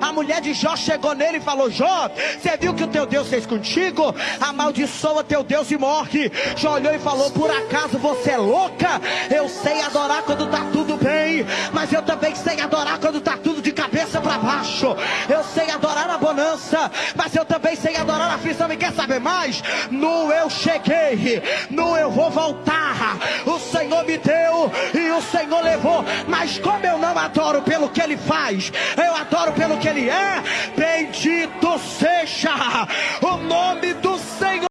A mulher de Jó chegou nele e falou: Jó, você viu que o teu Deus fez contigo? Amaldiçoa teu Deus e morre. Jó olhou e falou: Por acaso você é louca? Eu sei adorar quando tá tudo bem, mas eu também sei adorar quando tá tudo de cabeça para baixo. Eu sei adorar a bonança, mas eu também sei adorar a aflição. E quer saber mais? No eu cheguei, no eu vou voltar. O Senhor me deu e o Senhor levou. Mas como eu não adoro pelo que Ele faz, eu adoro pelo Ele é. Bendito seja o nome